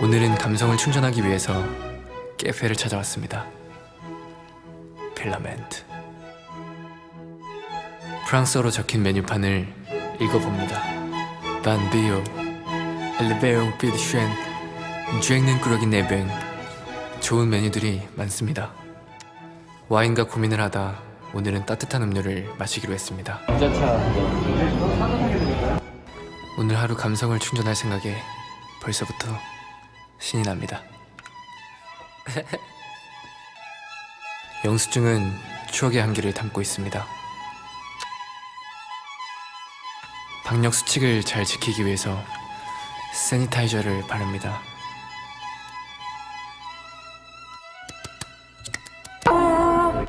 오늘은 감성을 충전하기 위해서 깨페를 찾아왔습니다. 필라멘트. 프랑스어로 적힌 메뉴판을 읽어봅니다. 반비오, 엘베옹 피드쉔, 쥐행는 꾸러기 네뱅. 좋은 메뉴들이 많습니다. 와인과 고민을 하다 오늘은 따뜻한 음료를 마시기로 했습니다. 오늘 하루 감성을 충전할 생각에 벌써부터 신이 납니다. 영수증은 추억의 한기를 담고 있습니다. 방역 수칙을 잘 지키기 위해서 세니타이저를 바릅니다.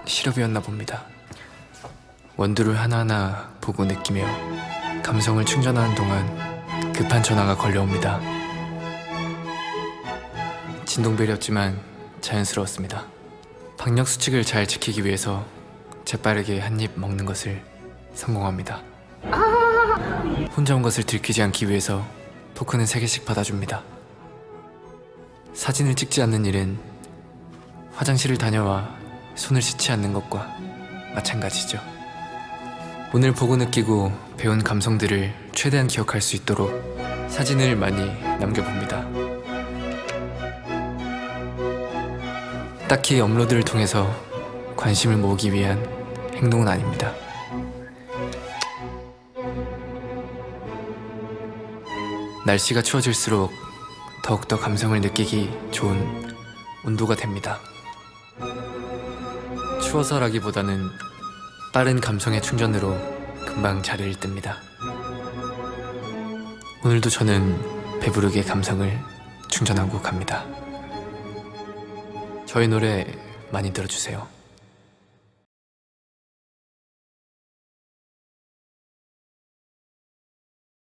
시럽이었나 봅니다. 원두를 하나하나 보고 느끼며 감성을 충전하는 동안 급한 전화가 걸려옵니다. 진동벨이었지만 자연스러웠습니다. 방역 수칙을 잘 지키기 위해서 재빠르게 한 입 먹는 것을 성공합니다. 혼자 온 것을 들키지 않기 위해서 포크는 3개씩 받아줍니다. 사진을 찍지 않는 일은 화장실을 다녀와 손을 씻지 않는 것과 마찬가지죠. 오늘 보고 느끼고 배운 감성들을 최대한 기억할 수 있도록 사진을 많이 남겨봅니다. 딱히 업로드를 통해서 관심을 모으기 위한 행동은 아닙니다. 날씨가 추워질수록 더욱더 감성을 느끼기 좋은 온도가 됩니다. 추워서라기보다는 빠른 감성의 충전으로 금방 자리를 뜹니다. 오늘도 저는 배부르게 감성을 충전하고 갑니다. 저희 노래 많이 들어주세요.